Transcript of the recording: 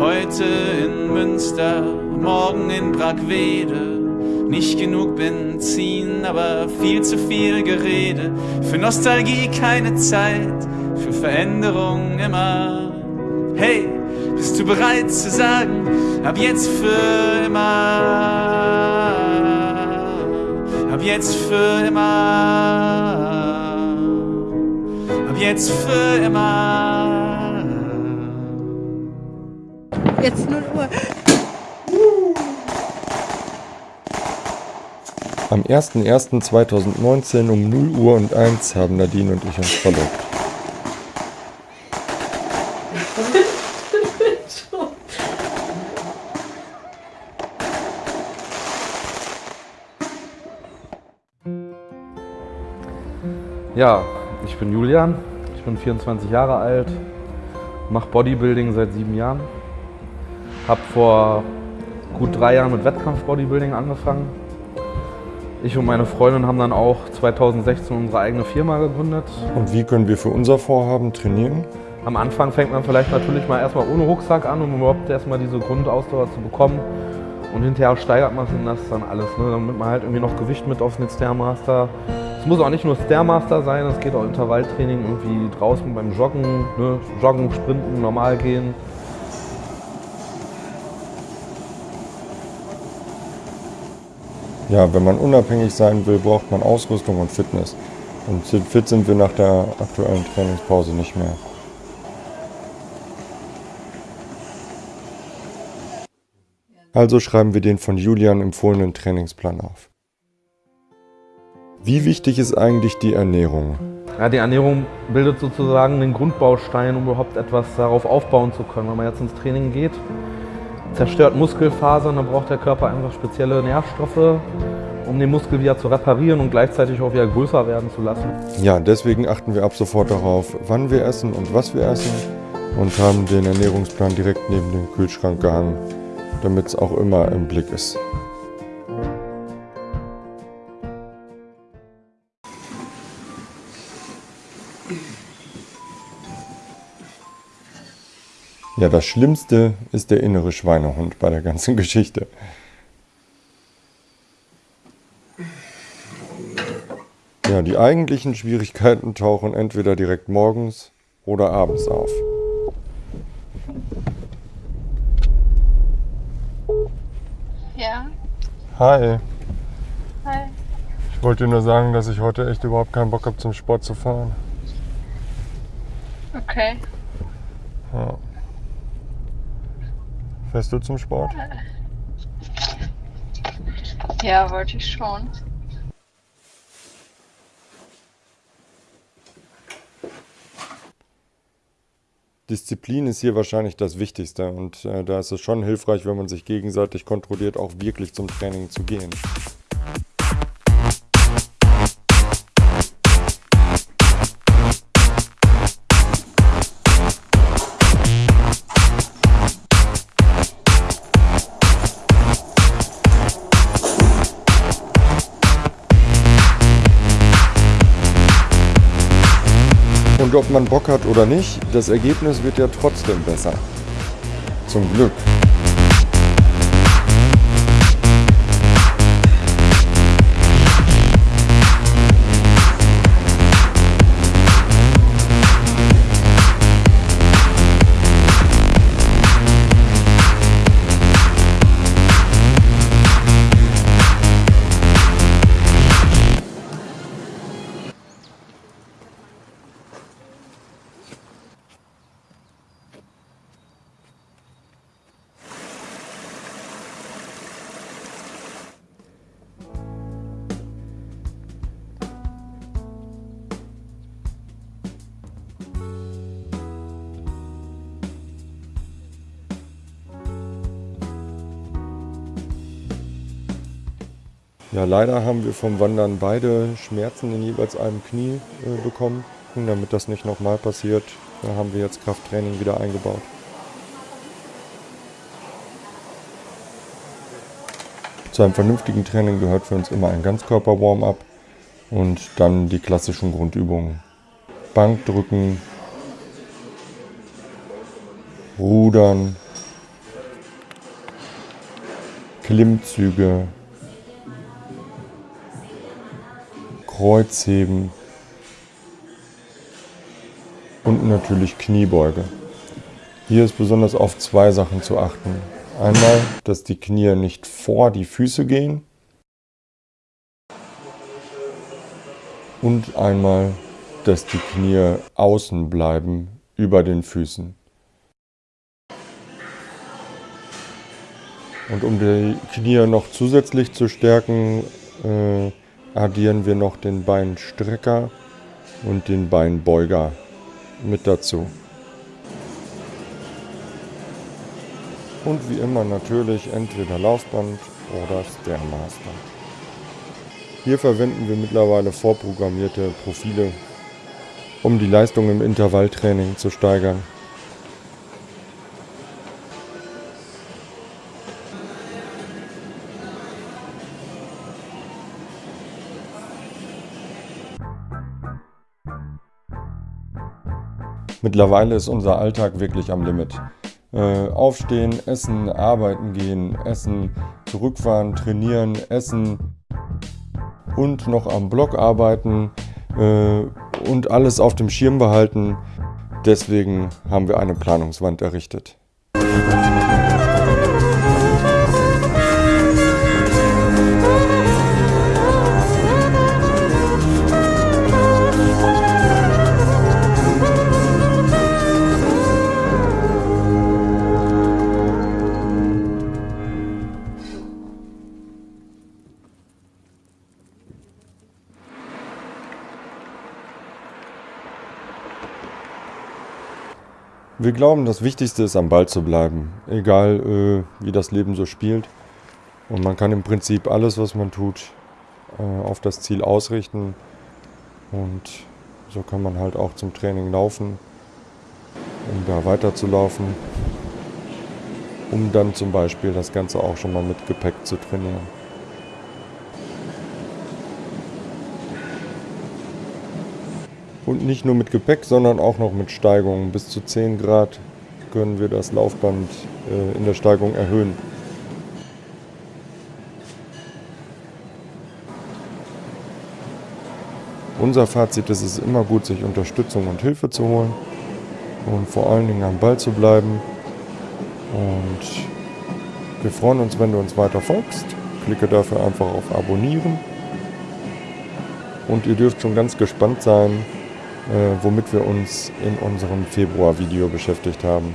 Heute in Münster, morgen in Brackwede. Nicht genug Benzin, aber viel zu viel Gerede. Für Nostalgie keine Zeit, für Veränderung immer. Hey, bist du bereit zu sagen, ab jetzt für immer? Ab jetzt für immer. Ab jetzt für immer. Jetzt 0 Uhr. Am 01.01.2019 um 0 Uhr und 1 haben Nadine und ich uns verlobt. Ja, ich bin Julian, ich bin 24 Jahre alt, mache Bodybuilding seit sieben Jahren, habe vor gut drei Jahren mit Wettkampf-Bodybuilding angefangen. Ich und meine Freundin haben dann auch 2016 unsere eigene Firma gegründet. Und wie können wir für unser Vorhaben trainieren? Am Anfang fängt man vielleicht natürlich mal erstmal ohne Rucksack an, um überhaupt erstmal diese Grundausdauer zu bekommen. Und hinterher steigert man das dann alles, ne? damit man halt irgendwie noch Gewicht mit auf den Stairmaster. Es muss auch nicht nur Stairmaster sein, es geht auch Intervalltraining irgendwie draußen beim Joggen, ne? Joggen, Sprinten, normal gehen. Ja, wenn man unabhängig sein will, braucht man Ausrüstung und Fitness. Und fit sind wir nach der aktuellen Trainingspause nicht mehr. Also schreiben wir den von Julian empfohlenen Trainingsplan auf. Wie wichtig ist eigentlich die Ernährung? Ja, die Ernährung bildet sozusagen den Grundbaustein, um überhaupt etwas darauf aufbauen zu können. Wenn man jetzt ins Training geht, zerstört Muskelfasern, dann braucht der Körper einfach spezielle Nährstoffe, um den Muskel wieder zu reparieren und gleichzeitig auch wieder größer werden zu lassen. Ja, deswegen achten wir ab sofort darauf, wann wir essen und was wir essen und haben den Ernährungsplan direkt neben dem Kühlschrank gehangen, damit es auch immer im Blick ist. Ja, das Schlimmste ist der innere Schweinehund bei der ganzen Geschichte. Ja, die eigentlichen Schwierigkeiten tauchen entweder direkt morgens oder abends auf. Ja. Hi. Hi. Ich wollte dir nur sagen, dass ich heute echt überhaupt keinen Bock habe, zum Sport zu fahren. Okay. Ja. Fährst du zum Sport? Ja, wollte ich schon. Disziplin ist hier wahrscheinlich das Wichtigste und äh, da ist es schon hilfreich, wenn man sich gegenseitig kontrolliert, auch wirklich zum Training zu gehen. Und ob man Bock hat oder nicht, das Ergebnis wird ja trotzdem besser. Zum Glück. Ja, leider haben wir vom Wandern beide Schmerzen in jeweils einem Knie äh, bekommen. Und damit das nicht nochmal passiert, äh, haben wir jetzt Krafttraining wieder eingebaut. Zu einem vernünftigen Training gehört für uns immer ein Ganzkörper-Warm-up und dann die klassischen Grundübungen. Bankdrücken, Rudern, Klimmzüge, Kreuzheben und natürlich Kniebeuge. Hier ist besonders auf zwei Sachen zu achten. Einmal, dass die Knie nicht vor die Füße gehen und einmal, dass die Knie außen bleiben über den Füßen. Und um die Knie noch zusätzlich zu stärken, äh, addieren wir noch den Beinstrecker und den Beinbeuger mit dazu. Und wie immer natürlich entweder Laufband oder Stairmaster. Hier verwenden wir mittlerweile vorprogrammierte Profile, um die Leistung im Intervalltraining zu steigern. Mittlerweile ist unser Alltag wirklich am Limit. Äh, aufstehen, essen, arbeiten gehen, essen, zurückfahren, trainieren, essen und noch am Blog arbeiten äh, und alles auf dem Schirm behalten. Deswegen haben wir eine Planungswand errichtet. Wir glauben, das Wichtigste ist, am Ball zu bleiben, egal äh, wie das Leben so spielt. Und man kann im Prinzip alles, was man tut, äh, auf das Ziel ausrichten. Und so kann man halt auch zum Training laufen, um da weiterzulaufen, um dann zum Beispiel das Ganze auch schon mal mit Gepäck zu trainieren. Und nicht nur mit Gepäck, sondern auch noch mit Steigungen. Bis zu 10 Grad können wir das Laufband äh, in der Steigung erhöhen. Unser Fazit ist es immer gut, sich Unterstützung und Hilfe zu holen und vor allen Dingen am Ball zu bleiben. Und wir freuen uns, wenn du uns weiter folgst. Klicke dafür einfach auf Abonnieren. Und ihr dürft schon ganz gespannt sein, womit wir uns in unserem Februar-Video beschäftigt haben.